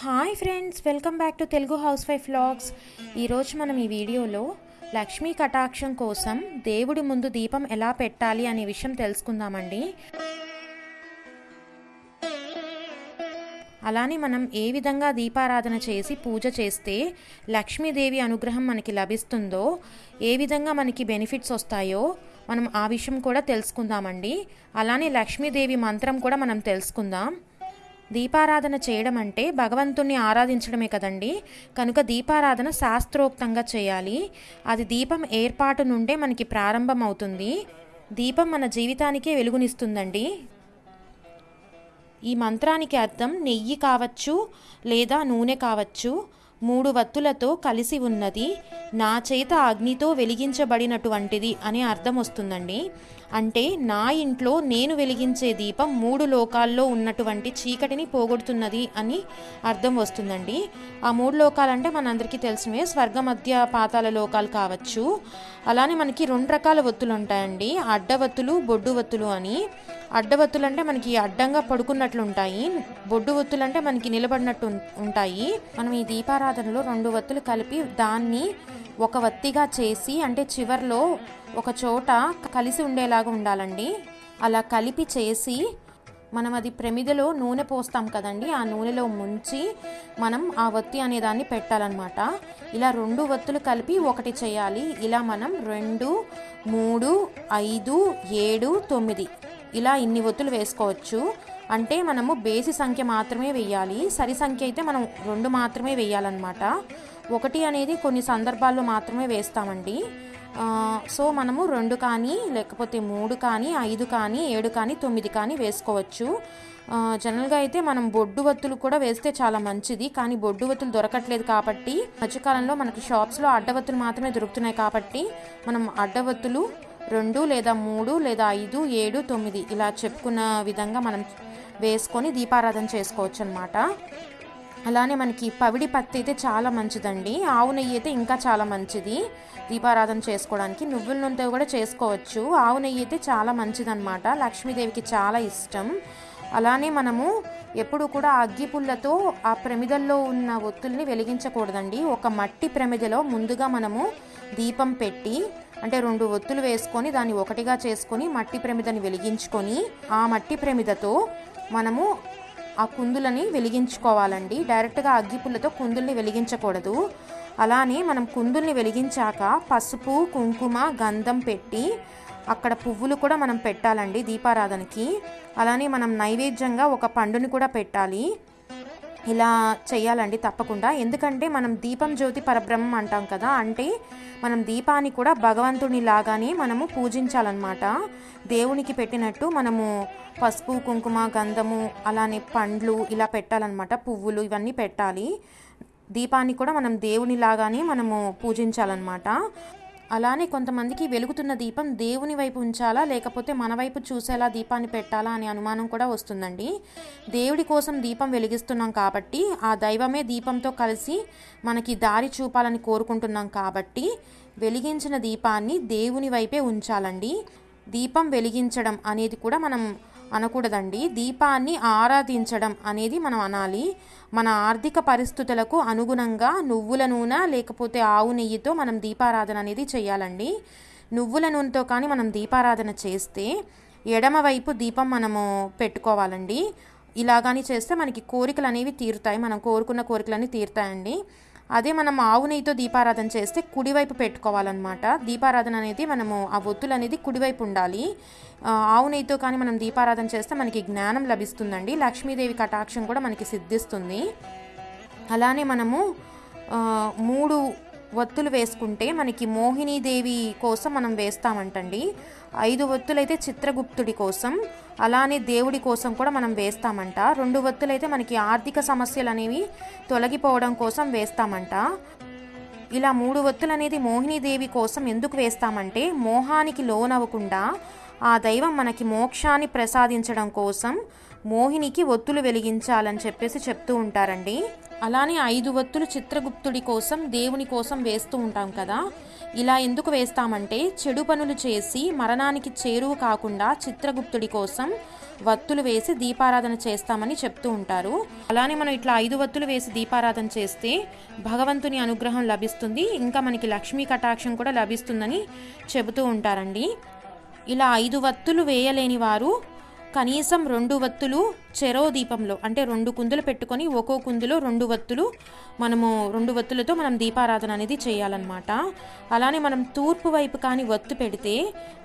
Hi friends welcome back to Telugu housewife vlogs ఈరోజు మనం ఈ వీడియోలో లక్ష్మీ కటాక్షం కోసం దేవుడి ముందు దీపం ఎలా పెట్టాలి అనే విషయం తెలుసుకుందామండి. అలానే మనం ఏ విధంగా దీపారాధన చేసి పూజ చేస్తే లక్ష్మీదేవి అనుగ్రహం మనకి లభిస్తుందో ఏ విధంగా మనకి బెనిఫిట్స్ వస్తాయో మనం ఆ విషయం కూడా తెలుసుకుందామండి. అలానే లక్ష్మీదేవి మంత్రం కూడా మనం తెలుసుకుందాం. దీపారాధన చేయడం అంటే భగవంతుణ్ణి ఆరాధించడమే కదండి. కనుక దీపారాధన శాస్త్రోక్తంగా చేయాలి. అది దీపం ఏర్పాటు నుండే మనకి ప్రారంభం అవుతుంది దీపం మన జీవితానికే వెలుగునిస్తుందండి. ఈ మంత్రానికి అర్థం నెయ్యి కావచ్చు లేదా నూనె కావచ్చు. మూడు వత్తులతో కలిసి ఉన్నది. నా చేత అగ్నితో వెలిగించబడినటువంటిది అనే అర్థం వస్తుందండి అంటే నా ఇంట్లో నేను వెలిగించే దీపం మూడు లోకాల్లో ఉన్నటువంటి చీకటిని పోగొడుతున్నది అని అర్థం వస్తుందండి. ఆ మూడు లోకాలంటే మనందరికీ తెలిసినవే స్వర్గ మధ్య పాతాల లోకాలు కావచ్చు. అలానే మనకి రెండు రకాల ఒత్తులు ఉంటాయండి. అడ్డవత్తులు బొడ్డు వత్తులు అని. అడ్డవత్తులు అంటే మనకి అడ్డంగా పడుకున్నట్లు ఉంటాయి బొడ్డు వత్తులు అంటే మనకి నిలబడినట్టు ఉంటాయి. మనం ఈ దీపారాధనలో రెండు వత్తులు కలిపి దాన్ని ఒక వత్తిగా చేసి అంటే చివర్లో ఒక చోట కలిసి ఉండేలాగా ఉండాలండి. అలా కలిపి చేసి మనం అది ప్రమిదలో నూనె పోస్తాం కదండి ఆ నూనెలో ముంచి మనం ఆ వత్తి అనే దాన్ని పెట్టాలన్నమాట. ఇలా రెండు వత్తులు కలిపి ఒకటి చేయాలి. ఇలా మనం రెండు మూడు ఐదు ఏడు తొమ్మిది ఇలా ఇన్ని ఒత్తులు వేసుకోవచ్చు. అంటే మనము బేసి సంఖ్య మాత్రమే వేయాలి. సరి సంఖ్య అయితే మనం రెండు మాత్రమే వేయాలన్నమాట. ఒకటి అనేది కొన్ని సందర్భాల్లో మాత్రమే వేస్తామండి. సో మనము రెండు కానీ లేకపోతే మూడు కానీ ఐదు కానీ ఏడు కానీ తొమ్మిది కానీ వేసుకోవచ్చు. జనరల్గా అయితే మనం బొడ్డు వత్తులు కూడా వేస్తే చాలా మంచిది. కానీ బొడ్డు వత్తులు దొరకట్లేదు కాబట్టి మధ్యకాలంలో మనకి షాప్స్లో అడ్డవత్తులు మాత్రమే దొరుకుతున్నాయి కాబట్టి మనం అడ్డవత్తులు రెండు లేదా మూడు లేదా ఐదు ఏడు తొమ్మిది ఇలా చెప్పుకున్న విధంగా మనం వేసుకొని దీపారాధన చేసుకోవచ్చు అనమాట అలానే మనకి పవిడి పత్తి అయితే చాలా మంచిదండి. ఆవు నెయ్యి అయితే ఇంకా చాలా మంచిది. దీపారాధన చేసుకోవడానికి నువ్వుల నూనెతో కూడా చేసుకోవచ్చు. ఆవు నెయ్యి అయితే చాలా మంచిదన్నమాట. లక్ష్మీదేవికి చాలా ఇష్టం. అలానే మనము ఎప్పుడు కూడా అగ్గి పుల్లతో ఆ ప్రమిదల్లో ఉన్న ఒత్తుల్ని వెలిగించకూడదండి. ఒక మట్టి ప్రమిదలో ముందుగా మనము దీపం పెట్టి అంటే రెండు ఒత్తులు వేసుకొని దాన్ని ఒకటిగా చేసుకొని మట్టి ప్రమిదని వెలిగించుకొని ఆ మట్టి ప్రమిదతో మనము ఆ కుందులని వెలిగించుకోవాలండి. డైరెక్ట్గా అగ్గిపుల్లతో కుందుల్ని వెలిగించకూడదు. అలానే మనం కుందుల్ని వెలిగించాక పసుపు కుంకుమ గంధం పెట్టి అక్కడ పువ్వులు కూడా మనం పెట్టాలండి దీపారాధనకి. అలానే మనం నైవేద్యంగా ఒక పండుని కూడా పెట్టాలి. ఇలా చేయాలండి తప్పకుండా. ఎందుకంటే మనం దీపం జ్యోతి పరబ్రహ్మం అంటాం కదా అంటే మనం దీపాన్ని కూడా భగవంతుని లాగానే మనము పూజించాలన్నమాట. దేవునికి పెట్టినట్టు మనము పసుపు కుంకుమ గంధము అలానే పండ్లు ఇలా పెట్టాలన్నమాట. పువ్వులు ఇవన్నీ పెట్టాలి. దీపాన్ని కూడా మనం దేవుని లాగానే మనము పూజించాలన్నమాట. అలానే కొంతమందికి వెలుగుతున్న దీపం దేవుని వైపు ఉంచాలా లేకపోతే మన వైపు చూసేలా దీపాన్ని పెట్టాలా అనే అనుమానం కూడా వస్తుందండి. దేవుడి కోసం దీపం వెలిగిస్తున్నాం కాబట్టి ఆ దైవమే దీపంతో కలిసి మనకి దారి చూపాలని కోరుకుంటున్నాం కాబట్టి వెలిగించిన దీపాన్ని దేవుని వైపే ఉంచాలండి. దీపం వెలిగించడం అనేది కూడా మనం అనకూడదండి. దీపాన్ని ఆరాధించడం అనేది మనం అనాలి. మన ఆర్థిక పరిస్థితులకు అనుగుణంగా నువ్వుల నూనె లేకపోతే ఆవు నెయ్యితో మనం దీపారాధన అనేది చేయాలండి. నువ్వుల నూనెతో కానీ మనం దీపారాధన చేస్తే ఎడమవైపు దీపం మనము పెట్టుకోవాలండి. ఇలాగాని చేస్తే మనకి కోరికలు అనేవి తీరుతాయి. మనం కోరుకున్న కోరికలన్నీ తీరుతాయండి. అదే మనం ఆవు నెయ్యితో దీపారాధన చేస్తే కుడివైపు పెట్టుకోవాలన్నమాట. దీపారాధన అనేది మనము ఆ ఒత్తులు అనేది కుడివైపు ఉండాలి. ఆవు నెయ్యితో కానీ మనం దీపారాధన చేస్తే మనకి జ్ఞానం లభిస్తుందండి. లక్ష్మీదేవి కటాక్షం కూడా మనకి సిద్ధిస్తుంది. అలానే మనము మూడు ఒత్తులు వేసుకుంటే మనకి మోహినీదేవి కోసం మనం వేస్తామంటండి. ఐదు ఒత్తులైతే చిత్రగుప్తుడి కోసం అలానే దేవుడి కోసం కూడా మనం వేస్తామంట. రెండు ఒత్తులైతే మనకి ఆర్థిక సమస్యలు అనేవి తొలగిపోవడం కోసం వేస్తామంట. ఇలా మూడు ఒత్తులు అనేది మోహినీదేవి కోసం ఎందుకు వేస్తామంటే మోహానికి లోనవ్వకుండా ఆ దైవం మనకి మోక్షాన్ని ప్రసాదించడం కోసం మోహినికి ఒత్తులు వెలిగించాలని చెప్పేసి చెప్తూ ఉంటారండి. అలానే ఐదు ఒత్తులు చిత్రగుప్తుడి కోసం దేవుని కోసం వేస్తూ ఉంటాం కదా. ఇలా ఎందుకు వేస్తామంటే చెడు పనులు చేసి మరణానికి చేరువు కాకుండా చిత్రగుప్తుడి కోసం వత్తులు వేసి దీపారాధన చేస్తామని చెప్తూ ఉంటారు. అలానే మనం ఇట్లా ఐదు వత్తులు వేసి దీపారాధన చేస్తే భగవంతుని అనుగ్రహం లభిస్తుంది ఇంకా మనకి లక్ష్మీ కటాక్షం కూడా లభిస్తుందని చెబుతూ ఉంటారండి. ఇలా ఐదు వత్తులు వేయలేని వారు కనీసం రెండు వత్తులు చెరో దీపంలో అంటే రెండు కుందులు పెట్టుకొని ఒక్కో కుందులో రెండు వత్తులు మనము రెండు వత్తులతో మనం దీపారాధన అనేది చేయాలన్నమాట. అలానే మనం తూర్పు వైపు కానీ వత్తు పెడితే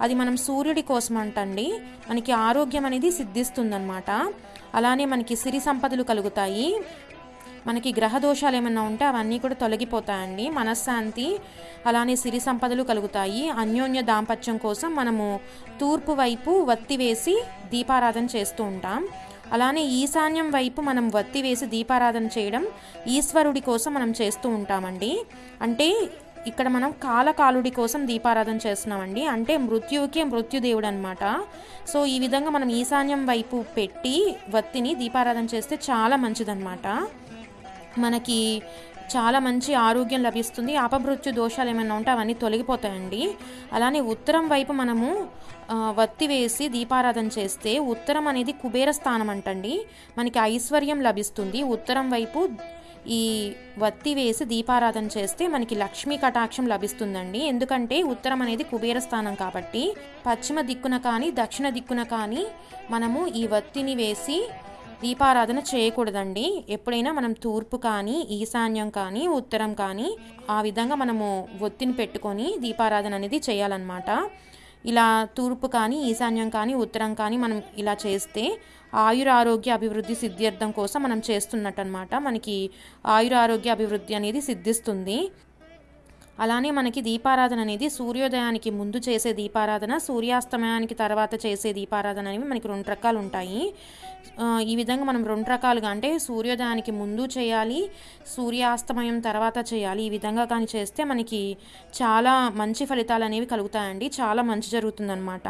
అది మనం సూర్యుడి కోసం అంటండి. మనకి ఆరోగ్యం అనేది సిద్ధిస్తుందన్నమాట. అలానే మనకి సిరి సంపదలు కలుగుతాయి. మనకి గ్రహ దోషాలు ఏమైనా ఉంటే అవన్నీ కూడా తొలగిపోతాయండి. మనశ్శాంతి అలానే సిరి సంపదలు కలుగుతాయి. అన్యోన్య దాంపత్యం కోసం మనము తూర్పు వైపు వత్తి వేసి దీపారాధన చేస్తూ ఉంటాం. అలానే ఈశాన్యం వైపు మనం వత్తి వేసి దీపారాధన చేయడం ఈశ్వరుడి కోసం మనం చేస్తూ ఉంటామండి. అంటే ఇక్కడ మనం కాలకాలుడి కోసం దీపారాధన చేస్తున్నామండి. అంటే మృత్యువుకే మృత్యుదేవుడు అనమాట సో ఈ విధంగా మనం ఈశాన్యం వైపు పెట్టి వత్తిని దీపారాధన చేస్తే చాలా మంచిదన్నమాట. మనకి చాలా మంచి ఆరోగ్యం లభిస్తుంది. అపమృత్యు దోషాలు ఏమైనా ఉంటే అవన్నీ తొలగిపోతాయండి. అలానే ఉత్తరం వైపు మనము వత్తి వేసి దీపారాధన చేస్తే ఉత్తరం అనేది కుబేర స్థానం అంటండి. మనకి ఐశ్వర్యం లభిస్తుంది. ఉత్తరం వైపు ఈ వత్తి వేసి దీపారాధన చేస్తే మనకి లక్ష్మీ కటాక్షం లభిస్తుందండి. ఎందుకంటే ఉత్తరం అనేది కుబేర స్థానం కాబట్టి పశ్చిమ దిక్కున కానీ దక్షిణ దిక్కున కానీ మనము ఈ వత్తిని వేసి దీపారాధన చేయకూడదండి. ఎప్పుడైనా మనం తూర్పు కానీ ఈశాన్యం కానీ ఉత్తరం కానీ ఆ విధంగా మనము ఒత్తిని పెట్టుకొని దీపారాధన అనేది చేయాలన్నమాట. ఇలా తూర్పు కానీ ఈశాన్యం కానీ ఉత్తరం కానీ మనం ఇలా చేస్తే ఆయుర ఆరోగ్య అభివృద్ధి సిద్ధ్యర్థం కోసం మనం చేస్తున్నట్టు అనమాట మనకి ఆయుర ఆరోగ్య అభివృద్ధి అనేది సిద్ధిస్తుంది. అలానే మనకి దీపారాధన అనేది సూర్యోదయానికి ముందు చేసే దీపారాధన సూర్యాస్తమయానికి తర్వాత చేసే దీపారాధన అనేవి మనకి రెండు రకాలు ఉంటాయి ఈ విధంగా మనం రెండు రకాలుగా అంటే సూర్యోదయానికి ముందు చేయాలి సూర్యాస్తమయం తర్వాత చేయాలి. ఈ విధంగా కానీ చేస్తే మనకి చాలా మంచి ఫలితాలు అనేవి కలుగుతాయండి. చాలా మంచి జరుగుతుందన్నమాట.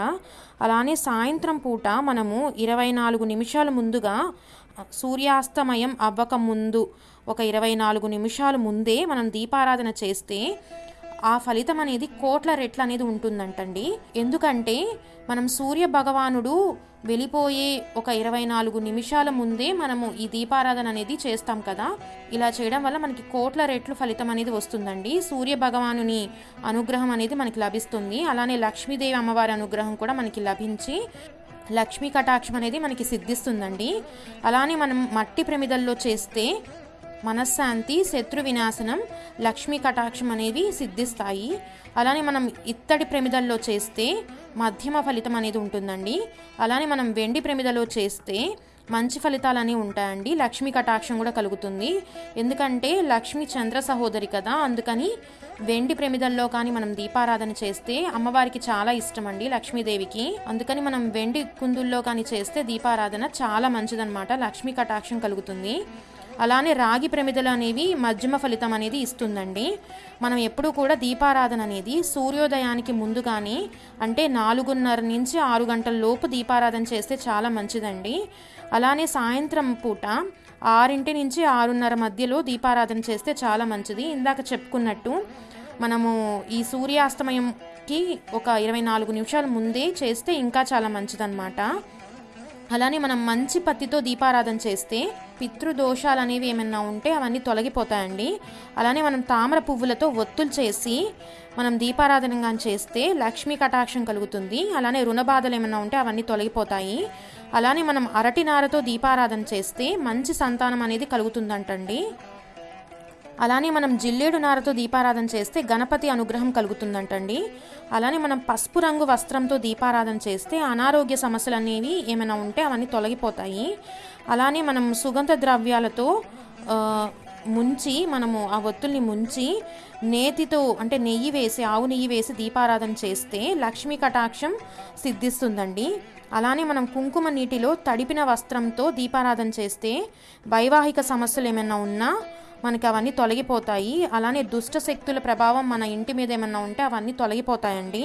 అలానే సాయంత్రం పూట మనము ఇరవై నాలుగు నిమిషాల ముందుగా సూర్యాస్తమయం అవ్వక ముందు ఒక ఇరవై నాలుగు నిమిషాలు ముందే మనం దీపారాధన చేస్తే ఆ ఫలితం అనేది కోట్ల రెట్లు అనేది ఉంటుందంటండి. ఎందుకంటే మనం సూర్య భగవానుడు వెళ్ళిపోయే ఒక ఇరవై నాలుగు నిమిషాల ముందే మనము ఈ దీపారాధన అనేది చేస్తాం కదా. ఇలా చేయడం వల్ల మనకి కోట్ల రెట్లు ఫలితం అనేది వస్తుందండి. సూర్య భగవానుని అనుగ్రహం అనేది మనకి లభిస్తుంది. అలానే లక్ష్మీదేవి అమ్మవారి అనుగ్రహం కూడా మనకి లభించి లక్ష్మీ కటాక్షం అనేది మనకి సిద్ధిస్తుందండి. అలానే మనం మట్టి ప్రమిదల్లో చేస్తే మనశ్శాంతి శత్రు వినాశనం లక్ష్మీ కటాక్షం అనేవి సిద్ధిస్తాయి. అలానే మనం ఇత్తడి ప్రమిదల్లో చేస్తే మధ్యమ ఫలితం అనేది ఉంటుందండి. అలానే మనం వెండి ప్రమిదలో చేస్తే మంచి ఫలితాలు అనేవి ఉంటాయండి. లక్ష్మీ కటాక్షం కూడా కలుగుతుంది. ఎందుకంటే లక్ష్మి చంద్ర సహోదరి కదా అందుకని వెండి ప్రమిదల్లో కానీ మనం దీపారాధన చేస్తే అమ్మవారికి చాలా ఇష్టం అండి లక్ష్మీదేవికి. అందుకని మనం వెండి కుందుల్లో కానీ చేస్తే దీపారాధన చాలా మంచిదన్నమాట లక్ష్మీ కటాక్షం కలుగుతుంది. అలానే రాగి ప్రమిదలు అనేవి మధ్యమ ఫలితం అనేది ఇస్తుందండి. మనం ఎప్పుడూ కూడా దీపారాధన అనేది సూర్యోదయానికి ముందు కానీ అంటే నాలుగున్నర నుంచి ఆరు గంటల లోపు దీపారాధన చేస్తే చాలా మంచిదండి. అలానే సాయంత్రం పూట ఆరింటి నుంచి ఆరున్నర మధ్యలో దీపారాధన చేస్తే చాలా మంచిది. ఇందాక చెప్పుకున్నట్టు మనము ఈ సూర్యాస్తమయంకి ఒక ఇరవై నాలుగు నిమిషాల ముందే చేస్తే ఇంకా చాలా మంచిదన్నమాట. అలానే మనం మంచి పత్తితో దీపారాధన చేస్తే పితృదోషాలు అనేవి ఏమైనా ఉంటే అవన్నీ తొలగిపోతాయండి. అలానే మనం తామర పువ్వులతో ఒత్తులు చేసి మనం దీపారాధన చేస్తే లక్ష్మీ కటాక్షం కలుగుతుంది. అలానే రుణ బాధలు ఏమైనా ఉంటే అవన్నీ తొలగిపోతాయి. అలానే మనం అరటి నారతో దీపారాధన చేస్తే మంచి సంతానం అనేది కలుగుతుందంటండి. అలానే మనం జిల్లేడు నారతో దీపారాధన చేస్తే గణపతి అనుగ్రహం కలుగుతుందంటండి. అలానే మనం పసుపు రంగు వస్త్రంతో దీపారాధన చేస్తే అనారోగ్య సమస్యలు అనేవి ఏమైనా ఉంటే అవన్నీ తొలగిపోతాయి. అలానే మనం సుగంధ ద్రవ్యాలతో ముంచి మనము ఆ ఒత్తుల్ని ముంచి నేతితో అంటే నెయ్యి వేసి ఆవు నెయ్యి వేసి దీపారాధన చేస్తే లక్ష్మీ కటాక్షం సిద్ధిస్తుందండి. అలానే మనం కుంకుమ నీటిలో తడిపిన వస్త్రంతో దీపారాధన చేస్తే వైవాహిక సమస్యలు ఏమైనా ఉన్నా మనకి అవన్నీ తొలగిపోతాయి. అలానే దుష్ట శక్తుల ప్రభావం మన ఇంటి మీద ఏమన్నా ఉంటే అవన్నీ తొలగిపోతాయండి.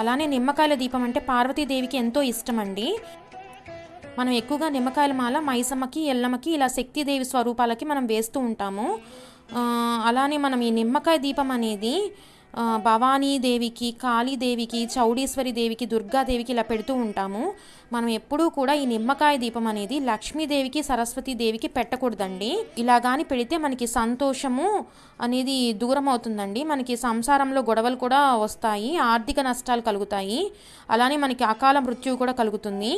అలానే నిమ్మకాయల దీపం అంటే పార్వతీదేవికి ఎంతో ఇష్టం అండి మనం ఎక్కువగా నిమ్మకాయల మాల మైసమ్మకి ఎల్లమ్మకి ఇలా శక్తిదేవి స్వరూపాలకి మనం వేస్తూ ఉంటాము. అలానే మనం ఈ నిమ్మకాయ దీపం అనేది భవానీ దేవికి కాళీదేవికి చౌడీశ్వరి దేవికి దుర్గాదేవికి ఇలా పెడుతూ ఉంటాము. మనం ఎప్పుడూ కూడా ఈ నిమ్మకాయ దీపం అనేది లక్ష్మీదేవికి సరస్వతి దేవికి పెట్టకూడదండి. ఇలా కానీ పెడితే మనకి సంతోషము అనేది దూరం అవుతుందండి మనకి సంసారంలో గొడవలు కూడా వస్తాయి ఆర్థిక నష్టాలు కలుగుతాయి. అలానే మనకి అకాల మృత్యువు కూడా కలుగుతుంది.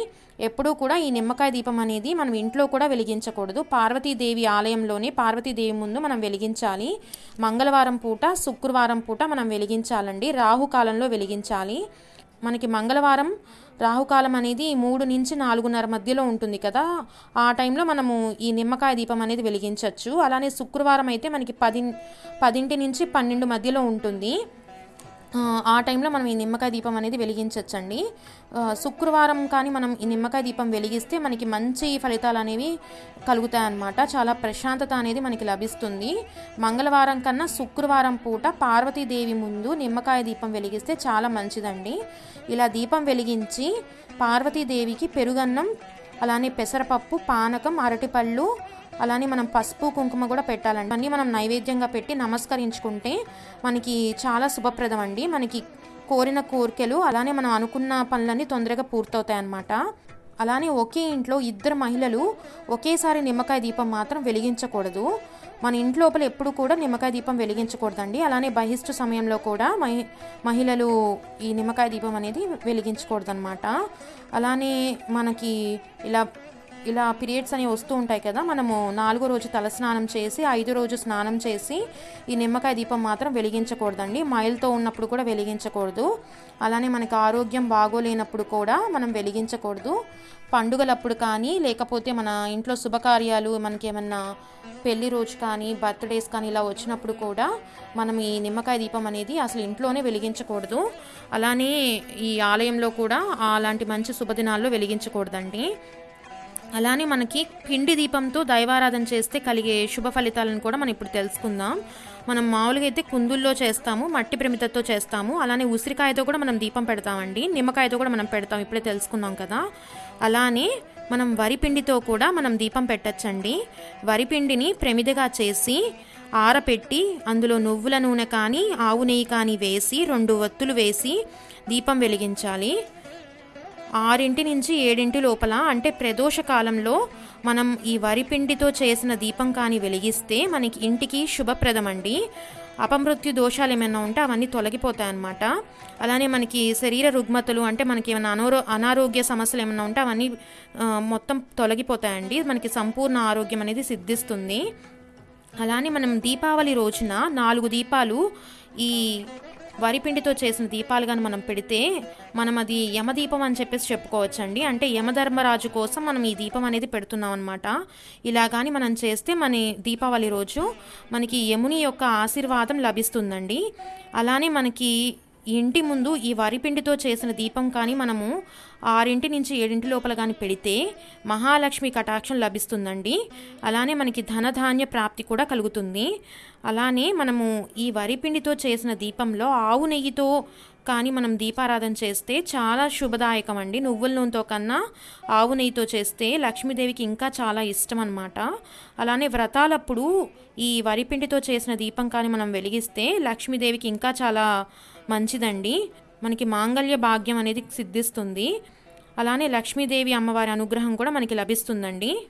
ఎప్పుడూ కూడా ఈ నిమ్మకాయ దీపం అనేది మనం ఇంట్లో కూడా వెలిగించకూడదు. పార్వతీదేవి ఆలయంలోనే పార్వతీదేవి ముందు మనం వెలిగించాలి. మంగళవారం పూట శుక్రవారం పూట మనం వెలిగించాలండి. రాహుకాలంలో వెలిగించాలి. మనకి మంగళవారం రాహుకాలం అనేది మూడు నుంచి నాలుగున్నర మధ్యలో ఉంటుంది కదా. ఆ టైంలో మనము ఈ నిమ్మకాయ దీపం అనేది వెలిగించవచ్చు అలానే శుక్రవారం అయితే మనకి పది పదింటి నుంచి పన్నెండు మధ్యలో ఉంటుంది. ఆ, టైంలో మనం ఈ నిమ్మకాయ దీపం అనేది వెలిగించవచ్చండి శుక్రవారం కానీ మనం ఈ నిమ్మకాయ దీపం వెలిగిస్తే మనకి మంచి ఫలితాలు అనేవి కలుగుతాయి అన్నమాట చాలా ప్రశాంతత అనేది మనకి లభిస్తుంది. మంగళవారం కన్నా శుక్రవారం పూట పార్వతీదేవి ముందు నిమ్మకాయ దీపం వెలిగిస్తే చాలా మంచిదండి. ఇలా దీపం వెలిగించి పార్వతీదేవికి పెరుగన్నం అలానే పెసరపప్పు పానకం అరటిపళ్ళు అలానే మనం పసుపు కుంకుమ కూడా పెట్టాలండి. అన్నీ మనం నైవేద్యంగా పెట్టి నమస్కరించుకుంటే మనకి చాలా శుభప్రదం అండి మనకి కోరిన కోరికలు అలానే మనం అనుకున్న పనులన్నీ తొందరగా పూర్తవుతాయి అన్నమాట అలానే ఒకే ఇంట్లో ఇద్దరు మహిళలు ఒకేసారి నిమ్మకాయ దీపం మాత్రం వెలిగించకూడదు. మన ఇంటి లోపల ఎప్పుడు కూడా నిమ్మకాయ దీపం వెలిగించకూడదండి. అలానే బహిష్టు సమయంలో కూడా మహి మహిళలు ఈ నిమ్మకాయ దీపం అనేది వెలిగించకూడదన్నమాట. అలానే మనకి ఇలా ఇలా పీరియడ్స్ అనేవి వస్తూ ఉంటాయి కదా మనము నాలుగో రోజు తలస్నానం చేసి ఐదో రోజు స్నానం చేసి ఈ నిమ్మకాయ దీపం మాత్రం వెలిగించకూడదండి. మైల్తో ఉన్నప్పుడు కూడా వెలిగించకూడదు. అలానే మనకి ఆరోగ్యం బాగోలేనప్పుడు కూడా మనం వెలిగించకూడదు. పండుగలప్పుడు కానీ లేకపోతే మన ఇంట్లో శుభకార్యాలు మనకి ఏమన్నా పెళ్ళి రోజు కానీ బర్త్డేస్ కానీ ఇలా వచ్చినప్పుడు కూడా మనం ఈ నిమ్మకాయ దీపం అనేది అసలు ఇంట్లోనే వెలిగించకూడదు. అలానే ఈ ఆలయంలో కూడా అలాంటి మంచి శుభదినాల్లో వెలిగించకూడదండి. అలానే మనకి పిండి దీపంతో దైవారాధన చేస్తే కలిగే శుభ ఫలితాలను కూడా మనం ఇప్పుడు తెలుసుకుందాం. మనం మామూలుగా అయితే కుందుల్లో చేస్తాము మట్టి ప్రమితతో చేస్తాము. అలానే ఉసిరికాయతో కూడా మనం దీపం పెడతామండి. నిమ్మకాయతో కూడా మనం పెడతాం. ఇప్పుడే తెలుసుకున్నాం కదా. అలానే మనం వరిపిండితో కూడా మనం దీపం పెట్టచ్చండి. వరిపిండిని ప్రమిదగా చేసి ఆరపెట్టి అందులో నువ్వుల నూనె కానీ ఆవు నెయ్యి కానీ వేసి రెండు ఒత్తులు వేసి దీపం వెలిగించాలి. ఆరింటి నుంచి ఏడింటి లోపల అంటే ప్రదోష కాలంలో మనం ఈ వరిపిండితో చేసిన దీపం కానీ వెలిగిస్తే మనకి ఇంటికి శుభప్రదమండి. అపమృత్యు దోషాలు ఏమైనా ఉంటే అవన్నీ తొలగిపోతాయి అన్నమాట అలానే మనకి శరీర రుగ్మతలు అంటే మనకి ఏమైనా అనారో అనారోగ్య సమస్యలు ఏమైనా ఉంటే అవన్నీ మొత్తం తొలగిపోతాయండి. మనకి సంపూర్ణ ఆరోగ్యం అనేది సిద్ధిస్తుంది. అలానే మనం దీపావళి రోజున నాలుగు దీపాలు ఈ వరిపిండితో చేసిన దీపాలు కానీ మనం పెడితే మనం అది యమదీపం అని చెప్పేసి చెప్పుకోవచ్చండి. అంటే యమధర్మరాజు కోసం మనం ఈ దీపం అనేది పెడుతున్నాం అనమాట ఇలా కానీ మనం చేస్తే మన దీపావళి రోజు మనకి యముని యొక్క ఆశీర్వాదం లభిస్తుందండి. అలానే మనకి ఇంటి ముందు ఈ వరిపిండితో చేసిన దీపం కానీ మనము ఆరింటి నుంచి ఏడింటి లోపల కానీ పెడితే మహాలక్ష్మి కటాక్షం లభిస్తుందండి. అలానే మనకి ధనధాన్య ప్రాప్తి కూడా కలుగుతుంది. అలానే మనము ఈ వరిపిండితో చేసిన దీపంలో ఆవు నెయ్యితో కానీ మనం దీపారాధన చేస్తే చాలా శుభదాయకం అండి నువ్వుల నూనెతో కన్నా ఆవు నెయ్యితో చేస్తే లక్ష్మీదేవికి ఇంకా చాలా ఇష్టం అనమాట అలానే వ్రతాలప్పుడు ఈ వరిపిండితో చేసిన దీపం కానీ మనం వెలిగిస్తే లక్ష్మీదేవికి ఇంకా చాలా మంచిదండి. మనకి మాంగళ్య భాగ్యం అనేది సిద్ధిస్తుంది. అలానే లక్ష్మీదేవి అమ్మవారి అనుగ్రహం కూడా మనకి లభిస్తుందండి.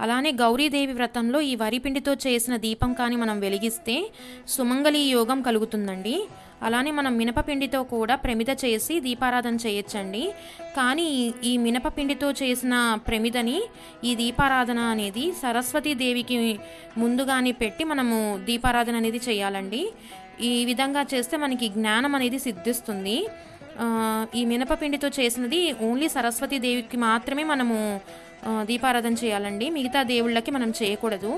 అలానే గౌరీదేవి వ్రతంలో ఈ వరిపిండితో చేసిన దీపం కానీ మనం వెలిగిస్తే సుమంగళి యోగం కలుగుతుందండి. అలానే మనం మినపపిండితో కూడా ప్రమిద చేసి దీపారాధన చేయొచ్చండి. కానీ ఈ- ఈ మినపపిండితో చేసిన ప్రమిదని ఈ దీపారాధన అనేది సరస్వతీ దేవికి ముందుగానే పెట్టి మనము దీపారాధన అనేది చేయాలండి. ఈ విధంగా చేస్తే మనకి జ్ఞానం అనేది సిద్ధిస్తుంది. ఈ మినపపిండితో చేసినది ఓన్లీ సరస్వతి దేవికి మాత్రమే మనము దీపారాధన చేయాలండి. మిగతా దేవుళ్ళకి మనం చేయకూడదు.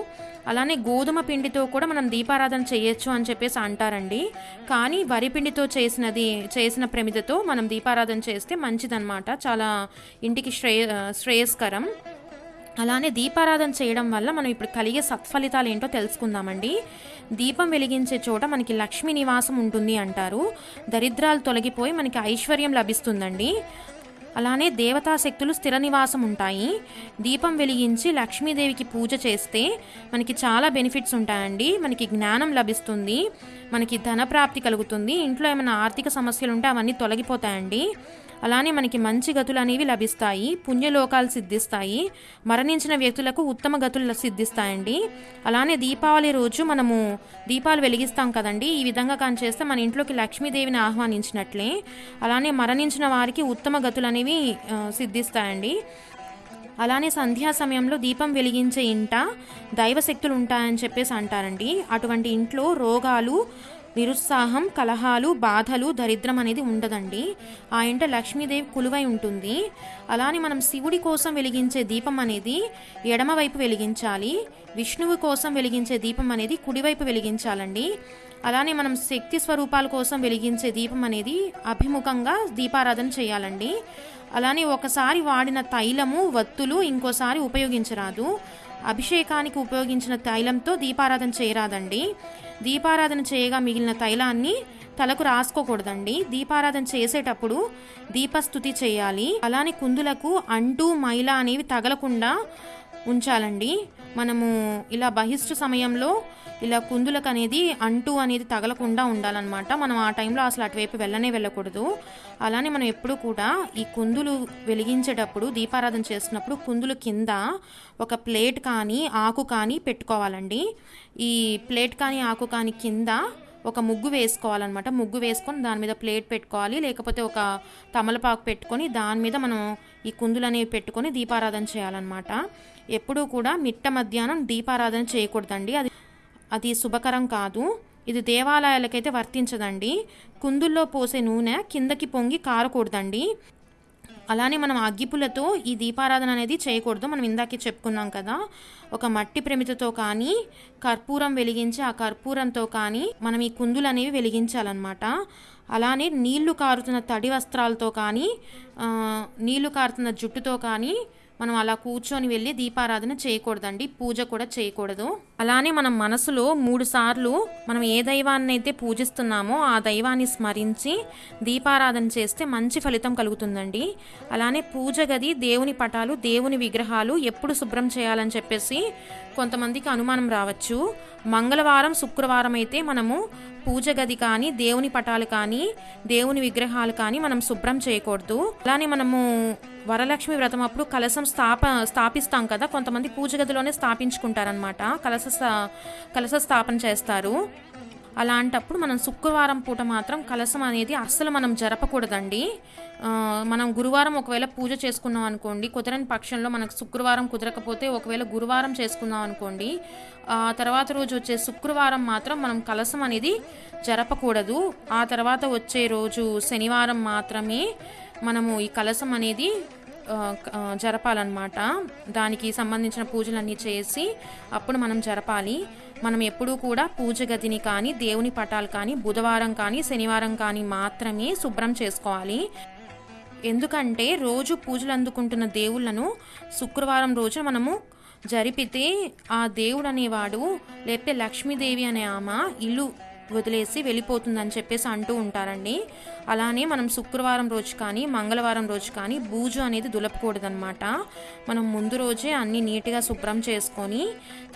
అలానే గోధుమ పిండితో కూడా మనం దీపారాధన చేయొచ్చు అని చెప్పేసి అంటారండి. కానీ వరి పిండితో చేసినది చేసిన ప్రమిదతో మనం దీపారాధన చేస్తే మంచిదన్నమాట. చాలా ఇంటికి శ్రేయ శ్రేయస్కరం. అలానే దీపారాధన చేయడం వల్ల మనం ఇప్పుడు కలిగే సత్ఫలితాలు ఏంటో తెలుసుకుందామండి. దీపం వెలిగించే చోట మనకి లక్ష్మీ నివాసం ఉంటుంది అంటారు. దరిద్రాలు తొలగిపోయి మనకి ఐశ్వర్యం లభిస్తుందండి. అలానే దేవతా శక్తులు స్థిర నివాసం ఉంటాయి. దీపం వెలిగించి లక్ష్మీదేవికి పూజ చేస్తే మనకి చాలా బెనిఫిట్స్ ఉంటాయండి. మనకి జ్ఞానం లభిస్తుంది. మనకి ధన ప్రాప్తి కలుగుతుంది. ఇంట్లో ఏమైనా ఆర్థిక సమస్యలు ఉంటే అవన్నీ తొలగిపోతాయండి. అలానే మనకి మంచి గతులు అనేవి లభిస్తాయి. పుణ్యలోకాలు సిద్ధిస్తాయి. మరణించిన వ్యక్తులకు ఉత్తమ గతులు సిద్ధిస్తాయండి. అలానే దీపావళి రోజు మనము దీపాలు వెలిగిస్తాం కదండి. ఈ విధంగా కానీ చేస్తే మన ఇంట్లోకి లక్ష్మీదేవిని ఆహ్వానించినట్లే. అలానే మరణించిన వారికి ఉత్తమ గతులు అనేవి సిద్ధిస్తాయండి. అలానే సంధ్యా సమయంలో దీపం వెలిగించే ఇంట దైవశక్తులు ఉంటాయని చెప్పేసి అంటారండి. అటువంటి ఇంట్లో రోగాలు నిరుత్సాహం కలహాలు బాధలు దరిద్రం అనేది ఉండదండి. ఆ ఇంట లక్ష్మీదేవి కులువై ఉంటుంది. అలానే మనం శివుడి కోసం వెలిగించే దీపం అనేది ఎడమవైపు వెలిగించాలి. విష్ణువు కోసం వెలిగించే దీపం అనేది కుడివైపు వెలిగించాలండి. అలానే మనం శక్తి స్వరూపాల కోసం వెలిగించే దీపం అనేది అభిముఖంగా దీపారాధన చేయాలండి. అలానే ఒకసారి వాడిన తైలము వత్తులు ఇంకోసారి ఉపయోగించరాదు. అభిషేకానికి ఉపయోగించిన తైలంతో దీపారాధన చేయరాదండి. దీపారాధన చేయగా మిగిలిన తైలాన్ని తలకు రాసుకోకూడదండి. దీపారాధన చేసేటప్పుడు దీపస్థుతి చేయాలి. అలానే కుందులకు అంటు మైల అనేవి తగలకుండా ఉంచాలండి. మనము ఇలా బహిష్టు సమయంలో ఇలా కుందులకు అనేది అంటు అనేది తగలకుండా ఉండాలన్నమాట. మనం ఆ టైంలో అసలు అటువైపు వెళ్ళనే వెళ్ళకూడదు. అలానే మనం ఎప్పుడు కూడా ఈ కుందులు వెలిగించేటప్పుడు దీపారాధన చేసినప్పుడు కుందులు కింద ఒక ప్లేట్ కానీ ఆకు కానీ పెట్టుకోవాలండి. ఈ ప్లేట్ కానీ ఆకు కానీ కింద ఒక ముగ్గు వేసుకోవాలన్నమాట. ముగ్గు వేసుకొని దాని మీద ప్లేట్ పెట్టుకోవాలి. లేకపోతే ఒక తమలపాకు పెట్టుకొని దాని మీద మనం ఈ కుందులు అనేవి పెట్టుకొని దీపారాధన చేయాలన్నమాట. ఎప్పుడూ కూడా మిట్ట మధ్యాహ్నం దీపారాధన చేయకూడదండి. అది అది శుభకరం కాదు. ఇది దేవాలయాలకైతే వర్తించదండి. కుందుల్లో పోసే నూనె కిందకి పొంగి కారకూడదండి. అలానే మనం అగ్గిపులతో ఈ దీపారాధన అనేది చేయకూడదు. మనం ఇందాకే చెప్పుకున్నాం కదా. ఒక మట్టి ప్రమితతో కానీ కర్పూరం వెలిగించి ఆ కర్పూరంతో కానీ మనం ఈ కుందులు అనేవి వెలిగించాలన్నమాట. అలానే నీళ్ళు కారుతున్న తడి వస్త్రాలతో కానీ నీళ్ళు కారుతున్న జుట్టుతో కానీ మనం అలా కూర్చొని వెళ్ళి దీపారాధన చేయకూడదండి పూజ కూడా చేయకూడదు. అలానే మనం మనసులో మూడు సార్లు మనం ఏ దైవాన్ని అయితే పూజిస్తున్నామో ఆ దైవాన్ని స్మరించి దీపారాధన చేస్తే మంచి ఫలితం కలుగుతుందండి. అలానే పూజ గది దేవుని పటాలు దేవుని విగ్రహాలు ఎప్పుడు శుభ్రం చేయాలని చెప్పేసి కొంతమందికి అనుమానం రావచ్చు. మంగళవారం శుక్రవారం అయితే మనము పూజ గది కానీ దేవుని పటాలు కానీ దేవుని విగ్రహాలు కానీ మనం శుభ్రం చేయకూడదు. అలానే మనము వరలక్ష్మి వ్రతం అప్పుడు కలశం స్థాప స్థాపిస్తాం కదా కొంతమంది పూజ గదిలోనే స్థాపించుకుంటారనమాట కలస కలస కలశ స్థాపన చేస్తారు. అలాంటప్పుడు మనం శుక్రవారం పూట మాత్రం కలశం అనేది అస్సలు మనం జరపకూడదండి. మనం గురువారం ఒకవేళ పూజ చేసుకున్నాం అనుకోండి కుదరని పక్షంలో మనకు శుక్రవారం కుదరకపోతే ఒకవేళ గురువారం చేసుకున్నాం అనుకోండి ఆ తర్వాత రోజు వచ్చే శుక్రవారం మాత్రం మనం కలశం అనేది జరపకూడదు. ఆ తర్వాత వచ్చే రోజు శనివారం మాత్రమే మనము ఈ కలశం అనేది జరపాలన్నమాట. దానికి సంబంధించిన పూజలన్నీ చేసి అప్పుడు మనం జరపాలి. మనం ఎప్పుడూ కూడా పూజ గదిని కానీ దేవుని పటాలు కానీ బుధవారం కానీ శనివారం కానీ మాత్రమే శుభ్రం చేసుకోవాలి. ఎందుకంటే రోజు పూజలు అందుకుంటున్న దేవుళ్ళను శుక్రవారం రోజు మనము జరిపితే ఆ దేవుడు అనేవాడు లేకపోతే లక్ష్మీదేవి అనే ఆమె ఇల్లు వదిలేసి వెళ్ళిపోతుందని చెప్పేసి అంటూ ఉంటారండి. అలానే మనం శుక్రవారం రోజు కానీ మంగళవారం రోజు కానీ బూజు అనేది దులపకూడదనమాట మనం ముందు రోజే అన్ని నీట్గా శుభ్రం చేసుకొని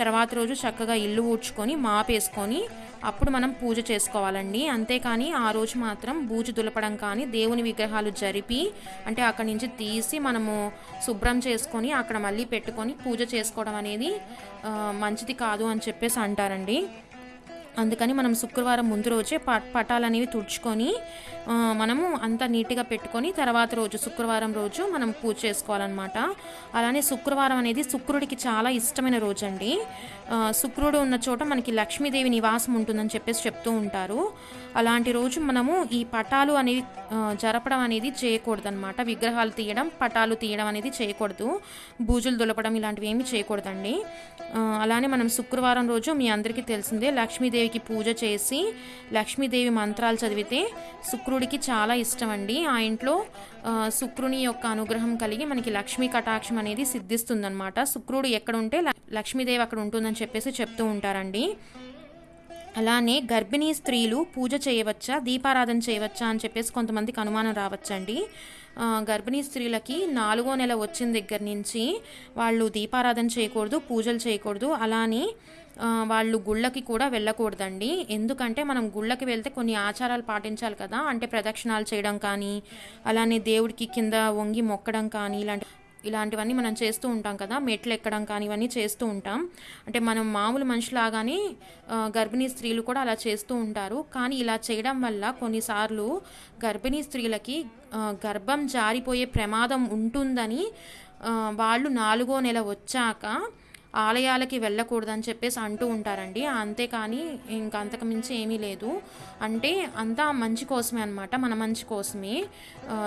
తర్వాత రోజు చక్కగా ఇల్లు ఊడ్చుకొని మాపేసుకొని అప్పుడు మనం పూజ చేసుకోవాలండి. అంతేకాని ఆ రోజు మాత్రం బూజు దులపడం కానీ దేవుని విగ్రహాలు జరిపి అంటే అక్కడి నుంచి తీసి మనము శుభ్రం చేసుకొని అక్కడ మళ్ళీ పెట్టుకొని పూజ చేసుకోవడం అనేది మంచిది కాదు అని చెప్పేసి అంటారండి. అందుకని మనం శుక్రవారం ముందు రోజే ప పటాలు అనేవి తుడుచుకొని మనము అంతా నీట్గా పెట్టుకొని తర్వాత రోజు శుక్రవారం రోజు మనం పూజ చేసుకోవాలన్నమాట. అలానే శుక్రవారం అనేది శుక్రుడికి చాలా ఇష్టమైన రోజు అండి శుక్రుడు ఉన్న చోట మనకి లక్ష్మీదేవి నివాసం ఉంటుందని చెప్పేసి చెప్తూ ఉంటారు. అలాంటి రోజు మనము ఈ పటాలు అనేవి జరపడం అనేది చేయకూడదు అనమాట విగ్రహాలు తీయడం పటాలు తీయడం అనేది చేయకూడదు. బూజులు దులపడం ఇలాంటివి ఏమీ చేయకూడదండి. అలానే మనం శుక్రవారం రోజు మీ అందరికీ తెలిసిందే లక్ష్మీదేవికి పూజ చేసి లక్ష్మీదేవి మంత్రాలు చదివితే శుక్రుడికి చాలా ఇష్టం అండి ఆ ఇంట్లో శుక్రుని యొక్క అనుగ్రహం కలిగి మనకి లక్ష్మీ కటాక్షం అనేది సిద్ధిస్తుందనమాట శుక్రుడు ఎక్కడ ఉంటే లక్ష్మీదేవి అక్కడ ఉంటుందని చెప్పేసి చెప్తూ ఉంటారండి. అలానే గర్భిణీ స్త్రీలు పూజ చేయవచ్చా దీపారాధన చేయవచ్చా అని చెప్పేసి కొంతమందికి అనుమానం రావచ్చండి. గర్భిణీ స్త్రీలకి నాలుగో నెల వచ్చిన దగ్గర నుంచి వాళ్ళు దీపారాధన చేయకూడదు పూజలు చేయకూడదు. అలానే వాళ్ళు గుళ్ళకి కూడా వెళ్ళకూడదండి. ఎందుకంటే మనం గుళ్ళకి వెళ్తే కొన్ని ఆచారాలు పాటించాలి కదా అంటే ప్రదక్షిణాలు చేయడం కానీ అలానే దేవుడికి కింద వంగి మొక్కడం కానీ ఇలాంటి ఇలాంటివన్నీ మనం చేస్తూ ఉంటాం కదా. మెట్లు ఎక్కడం కానీ ఇవన్నీ చేస్తూ ఉంటాం. అంటే మనం మామూలు మనుషులాగానే గర్భిణీ స్త్రీలు కూడా అలా చేస్తూ ఉంటారు. కానీ ఇలా చేయడం వల్ల కొన్నిసార్లు గర్భిణీ స్త్రీలకి గర్భం జారిపోయే ప్రమాదం ఉంటుందని వాళ్ళు నాలుగో నెల వచ్చాక ఆలయాలకి వెళ్ళకూడదని చెప్పేసి అంటూ ఉంటారండి. అంతేకాని ఇంకా మించి ఏమీ లేదు. అంటే అంతా మంచి కోసమే అనమాట మన మంచి కోసమే.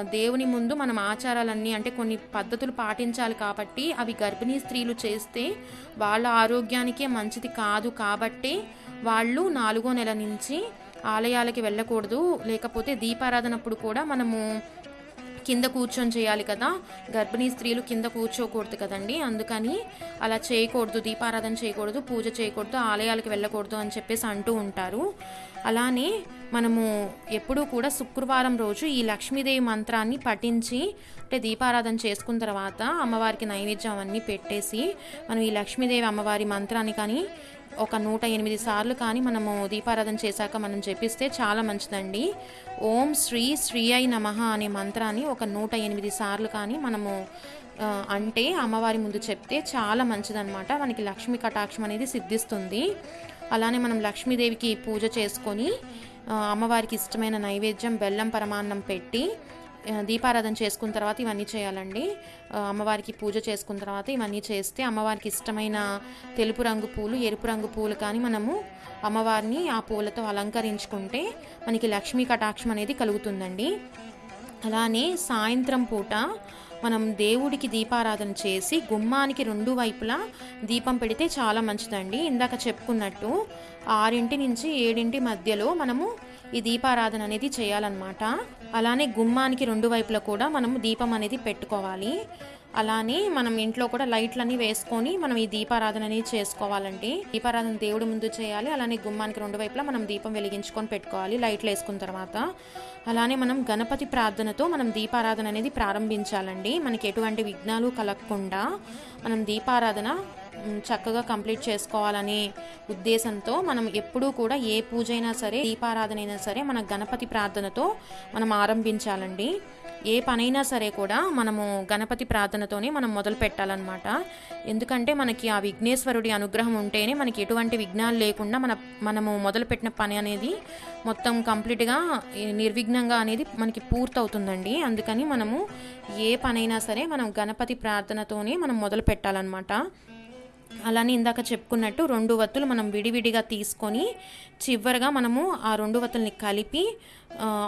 దేవుని ముందు మనం ఆచారాలన్నీ అంటే కొన్ని పద్ధతులు పాటించాలి కాబట్టి అవి గర్భిణీ స్త్రీలు చేస్తే వాళ్ళ ఆరోగ్యానికే మంచిది కాదు కాబట్టి వాళ్ళు నాలుగో నెల నుంచి ఆలయాలకి వెళ్ళకూడదు. లేకపోతే దీపారాధనప్పుడు కూడా మనము కింద కూర్చొని చేయాలి కదా. గర్భిణీ స్త్రీలు కింద కూర్చోకూడదు కదండి. అందుకని అలా చేయకూడదు దీపారాధన చేయకూడదు పూజ చేయకూడదు ఆలయాలకు వెళ్ళకూడదు అని చెప్పేసి అంటూ ఉంటారు. అలానే మనము ఎప్పుడూ కూడా శుక్రవారం రోజు ఈ లక్ష్మీదేవి మంత్రాన్ని పఠించి అంటే దీపారాధన చేసుకున్న తర్వాత అమ్మవారికి నైవేద్యం అవన్నీ పెట్టేసి మనం ఈ లక్ష్మీదేవి అమ్మవారి మంత్రాన్ని కానీ ఒక నూట ఎనిమిది సార్లు కానీ మనము దీపారాధన చేశాక మనం జపిస్తే చాలా మంచిదండి. ఓం శ్రీ శ్రీ అయి నమః అనే మంత్రాన్ని ఒక నూట ఎనిమిది సార్లు కానీ మనము అంటే అమ్మవారి ముందు చెప్తే చాలా మంచిదన్నమాట. మనకి లక్ష్మీ కటాక్షం అనేది సిద్ధిస్తుంది. అలానే మనం లక్ష్మీదేవికి పూజ చేసుకొని అమ్మవారికి ఇష్టమైన నైవేద్యం బెల్లం పరమాన్నం పెట్టి దీపారాధన చేసుకున్న తర్వాత ఇవన్నీ చేయాలండి. అమ్మవారికి పూజ చేసుకున్న తర్వాత ఇవన్నీ చేస్తే అమ్మవారికి ఇష్టమైన తెలుపు రంగు పూలు ఎరుపు రంగు పూలు కానీ మనము అమ్మవారిని ఆ పూలతో అలంకరించుకుంటే మనకి లక్ష్మీ కటాక్షం అనేది కలుగుతుందండి. అలానే సాయంత్రం పూట మనం దేవుడికి దీపారాధన చేసి గుమ్మానికి రెండు వైపులా దీపం పెడితే చాలా మంచిదండి. ఇందాక చెప్పుకున్నట్టు ఆరింటి నుంచి ఏడింటి మధ్యలో మనము ఈ దీపారాధన అనేది చేయాలన్నమాట. అలానే గుమ్మానికి రెండు వైపులా కూడా మనం దీపం అనేది పెట్టుకోవాలి. అలానే మనం ఇంట్లో కూడా లైట్లన్నీ వేసుకొని మనం ఈ దీపారాధన అనేది చేసుకోవాలండి. దీపారాధన దేవుడి ముందు చేయాలి. అలానే గుమ్మానికి రెండు వైపులా మనం దీపం వెలిగించుకొని పెట్టుకోవాలి లైట్లు వేసుకున్న తర్వాత. అలానే మనం గణపతి ప్రార్థనతో మనం దీపారాధన అనేది ప్రారంభించాలండి. మనకి ఎటువంటి విఘ్నాలు కలగకుండా మనం దీపారాధన చక్కగా కంప్లీట్ చేసుకోవాలనే ఉద్దేశంతో మనం ఎప్పుడూ కూడా ఏ పూజ అయినా సరే దీపారాధన అయినా సరే మన గణపతి ప్రార్థనతో మనం ఆరంభించాలండి. ఏ పనైనా సరే కూడా మనము గణపతి ప్రార్థనతోనే మనం మొదలు పెట్టాలన్నమాట. ఎందుకంటే మనకి ఆ విఘ్నేశ్వరుడి అనుగ్రహం ఉంటేనే మనకి ఎటువంటి విఘ్నాలు లేకుండా మన మనము మొదలుపెట్టిన పని అనేది మొత్తం కంప్లీట్గా నిర్విఘ్నంగా అనేది మనకి పూర్తవుతుందండి. అందుకని మనము ఏ పనైనా సరే మనం గణపతి ప్రార్థనతోనే మనం మొదలు పెట్టాలన్నమాట. అలానే ఇందాక చెప్పుకున్నట్టు రెండు వత్తులు మనం విడివిడిగా తీసుకొని చివరిగా మనము ఆ రెండు వత్తుల్ని కలిపి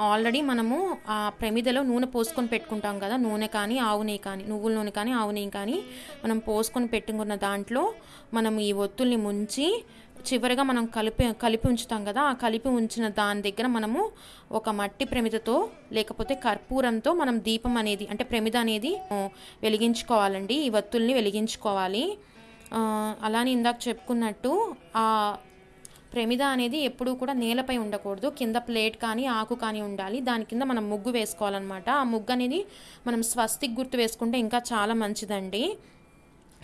ఆల్రెడీ మనము ఆ ప్రమిదలో నూనె పోసుకొని పెట్టుకుంటాం కదా నూనె కానీ ఆవు నెయ్యి కానీ నువ్వుల నూనె కానీ ఆవు నెయ్యి కానీ మనం పోసుకొని పెట్టుకున్న దాంట్లో మనం ఈ ఒత్తుల్ని ముంచి చివరిగా మనం కలిపి కలిపి ఉంచుతాం కదా ఆ కలిపి ఉంచిన దాని దగ్గర మనము ఒక మట్టి ప్రమిదతో లేకపోతే కర్పూరంతో మనం దీపం అనేది అంటే ప్రమిద అనేది వెలిగించుకోవాలండి. ఈ వత్తుల్ని వెలిగించుకోవాలి. అలానే ఇందాక చెప్పుకున్నట్టు ఆ ప్రమిద అనేది ఎప్పుడూ కూడా నేలపై ఉండకూడదు. కింద ప్లేట్ కానీ ఆకు కానీ ఉండాలి. దాని కింద మనం ముగ్గు వేసుకోవాలన్నమాట. ఆ ముగ్గు అనేది మనం స్వస్తిక్ గుర్తు వేసుకుంటే ఇంకా చాలా మంచిదండి.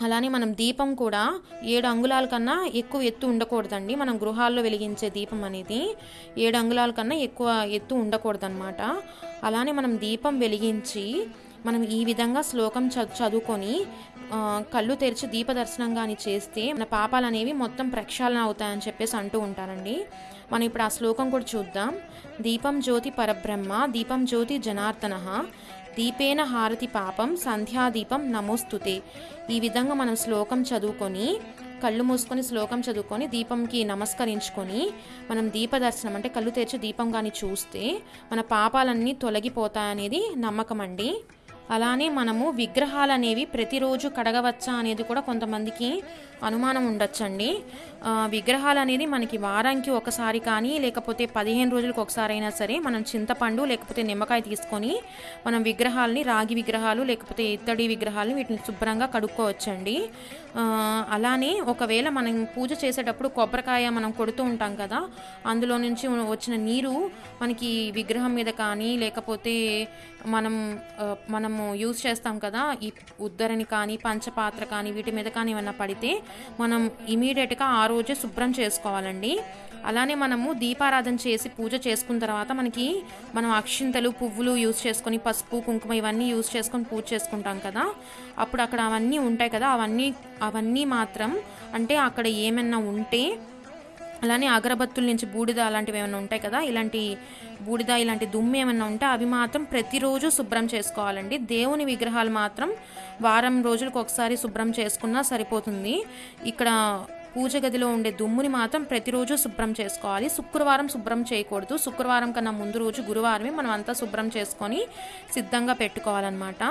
అలానే మనం దీపం కూడా ఏడు అంగుళాల కన్నా ఎక్కువ ఎత్తు ఉండకూడదండి. మనం గృహాల్లో వెలిగించే దీపం అనేది ఏడు అంగుళాల కన్నా ఎక్కువ ఎత్తు ఉండకూడదన్నమాట. అలానే మనం దీపం వెలిగించి మనం ఈ విధంగా శ్లోకం చదు చదువుకొని కళ్ళు తెరిచి దీప దర్శనం కానీ చేస్తే మన పాపాలు అనేవి మొత్తం ప్రక్షాళన అవుతాయని చెప్పేసి అంటూ ఉంటారండి. మనం ఇప్పుడు ఆ శ్లోకం కూడా చూద్దాం. దీపం జ్యోతి పరబ్రహ్మ దీపం జ్యోతి జనార్దన దీపేన హారతి పాపం సంధ్యాదీపం నమోస్తుతే. ఈ విధంగా మనం శ్లోకం చదువుకొని కళ్ళు మూసుకొని శ్లోకం చదువుకొని దీపంకి నమస్కరించుకొని మనం దీప దర్శనం అంటే కళ్ళు తెరిచి దీపం కానీ చూస్తే మన పాపాలన్నీ తొలగిపోతాయనేది నమ్మకం అండి అలానే మనము విగ్రహాలు అనేవి ప్రతిరోజు కడగవచ్చా అనేది కూడా కొంతమందికి అనుమానం ఉండొచ్చండి. విగ్రహాలు అనేది మనకి వారానికి ఒకసారి కానీ లేకపోతే పదిహేను రోజులకు ఒకసారి అయినా సరే మనం చింతపండు లేకపోతే నిమ్మకాయ తీసుకొని మనం విగ్రహాలని రాగి విగ్రహాలు లేకపోతే ఇత్తడి విగ్రహాలు వీటిని శుభ్రంగా కడుక్కోవచ్చండి. అలానే ఒకవేళ మనం పూజ చేసేటప్పుడు కొబ్బరికాయ మనం కొడుతూ ఉంటాం కదా అందులో నుంచి వచ్చిన నీరు మనకి విగ్రహం మీద కానీ లేకపోతే మనం మనము యూజ్ చేస్తాం కదా ఈ ఉద్దరిని కానీ పంచపాత్ర కానీ వీటి మీద కానీ ఏమన్నా పడితే మనం ఇమీడియట్గా ఆ రోజే శుభ్రం చేసుకోవాలండి. అలానే మనము దీపారాధన చేసి పూజ చేసుకున్న తర్వాత మనకి మనం అక్షింతలు పువ్వులు యూజ్ చేసుకొని పసుపు కుంకుమ ఇవన్నీ యూజ్ చేసుకొని పూజ చేసుకుంటాం కదా. అప్పుడు అక్కడ అవన్నీ ఉంటాయి కదా. అవన్నీ అవన్నీ మాత్రం అంటే అక్కడ ఏమన్నా ఉంటే అలానే అగరబత్తుల నుంచి బూడిద అలాంటివి ఏమైనా ఉంటాయి కదా. ఇలాంటి బూడిద ఇలాంటి దుమ్ము ఏమైనా ఉంటే అవి మాత్రం ప్రతిరోజు శుభ్రం చేసుకోవాలండి. దేవుని విగ్రహాలు మాత్రం వారం రోజులకు ఒకసారి శుభ్రం చేసుకున్నా సరిపోతుంది. ఇక్కడ పూజ గదిలో ఉండే దుమ్ముని మాత్రం ప్రతిరోజు శుభ్రం చేసుకోవాలి. శుక్రవారం శుభ్రం చేయకూడదు. శుక్రవారం కన్నా ముందు రోజు గురువారమే మనం అంతా శుభ్రం చేసుకొని సిద్ధంగా పెట్టుకోవాలన్నమాట.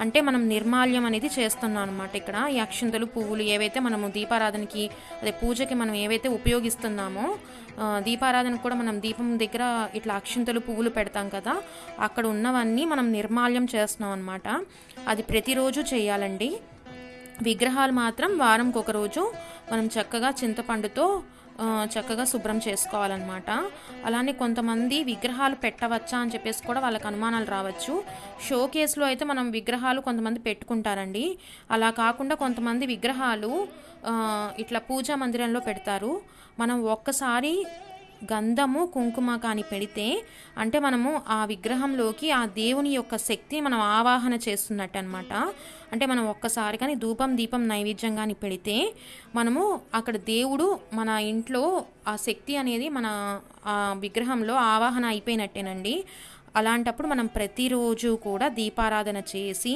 అంటే మనం నిర్మాల్యం అనేది చేస్తున్నాం అనమాట ఇక్కడ. ఈ అక్షింతలు పువ్వులు ఏవైతే మనము దీపారాధనకి అదే పూజకి మనం ఏవైతే ఉపయోగిస్తున్నామో దీపారాధనకు కూడా మనం దీపం దగ్గర ఇట్లా అక్షింతలు పువ్వులు పెడతాం కదా అక్కడ ఉన్నవన్నీ మనం నిర్మాల్యం చేస్తున్నాం అనమాట అది ప్రతిరోజు చేయాలండి. విగ్రహాలు మాత్రం వారంకి ఒక రోజు మనం చక్కగా చింతపండుతో చక్కగా శుభ్రం చేసుకోవాలన్నమాట. అలానే కొంతమంది విగ్రహాలు పెట్టవచ్చా అని చెప్పేసి కూడా వాళ్ళకి అనుమానాలు రావచ్చు. షో కేసులో అయితే మనం విగ్రహాలు కొంతమంది పెట్టుకుంటారండి. అలా కాకుండా కొంతమంది విగ్రహాలు ఇట్లా పూజా మందిరంలో పెడతారు. మనం ఒక్కసారి గంధము కుంకుమ కానీ పెడితే అంటే మనము ఆ విగ్రహంలోకి ఆ దేవుని యొక్క శక్తి మనం ఆవాహన చేస్తున్నట్టు అనమాట అంటే మనం ఒక్కసారి కానీ ధూపం దీపం నైవేద్యం కానీ పెడితే మనము అక్కడ దేవుడు మన ఇంట్లో ఆ శక్తి అనేది మన ఆ విగ్రహంలో ఆవాహన అయిపోయినట్టేనండి. అలాంటప్పుడు మనం ప్రతిరోజు కూడా దీపారాధన చేసి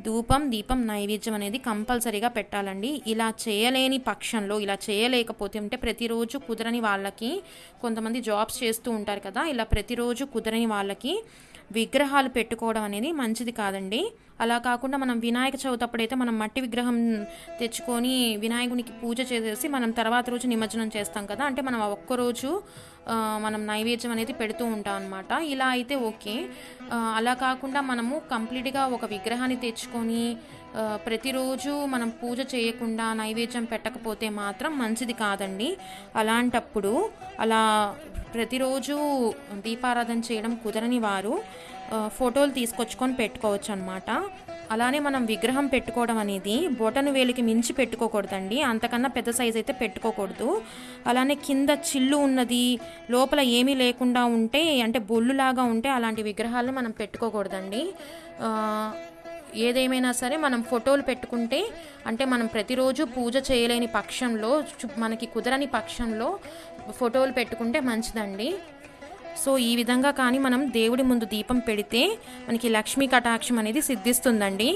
ధూపం దీపం నైవేద్యం అనేది కంపల్సరీగా పెట్టాలండి. ఇలా చేయలేని పక్షంలో ఇలా చేయలేకపోతే అంటే ప్రతిరోజు కుదరని వాళ్ళకి కొంతమంది జాబ్స్ చేస్తూ ఉంటారు కదా ఇలా ప్రతిరోజు కుదరని వాళ్ళకి విగ్రహాలు పెట్టుకోవడం అనేది మంచిది కాదండి. అలా కాకుండా మనం వినాయక చవితి అప్పుడైతే మనం మట్టి విగ్రహం తెచ్చుకొని వినాయకునికి పూజ చేసేసి మనం తర్వాత రోజు నిమజ్జనం చేస్తాం కదా. అంటే మనం ఒక్కరోజు మనం నైవేద్యం అనేది పెడుతూ ఉంటాం అనమాట ఇలా అయితే ఓకే. అలా కాకుండా మనము కంప్లీట్గా ఒక విగ్రహాన్ని తెచ్చుకొని ప్రతిరోజు మనం పూజ చేయకుండా నైవేద్యం పెట్టకపోతే మాత్రం మంచిది కాదండి. అలాంటప్పుడు అలా ప్రతిరోజు దీపారాధన చేయడం కుదరని వారు ఫోటోలు తీసుకొచ్చుకొని పెట్టుకోవచ్చు అనమాట అలానే మనం విగ్రహం పెట్టుకోవడం అనేది బొటను వేలికి మించి పెట్టుకోకూడదండి. అంతకన్నా పెద్ద సైజ్ అయితే పెట్టుకోకూడదు. అలానే కింద చిల్లు ఉన్నది లోపల ఏమీ లేకుండా ఉంటే అంటే బొల్లులాగా ఉంటే అలాంటి విగ్రహాలను మనం పెట్టుకోకూడదండి. ఏదేమైనా సరే మనం ఫోటోలు పెట్టుకుంటే అంటే మనం ప్రతిరోజు పూజ చేయలేని పక్షంలో మనకి కుదరని పక్షంలో ఫోటోలు పెట్టుకుంటే మంచిదండి. సో ఈ విధంగా కానీ మనం దేవుడి ముందు దీపం పెడితే మనకి లక్ష్మీ కటాక్షం అనేది సిద్ధిస్తుందండి.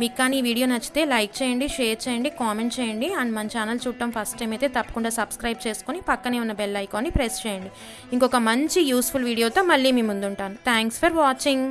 మీకు కానీ ఈ వీడియో నచ్చితే లైక్ చేయండి షేర్ చేయండి కామెంట్ చేయండి. అండ్ మన ఛానల్ చూడటం ఫస్ట్ టైం అయితే తప్పకుండా సబ్స్క్రైబ్ చేసుకొని పక్కనే ఉన్న బెల్ ఐకాన్ని ప్రెస్ చేయండి. ఇంకొక మంచి యూస్ఫుల్ వీడియోతో మళ్ళీ మీ ముందుంటాను. Thanks for watching.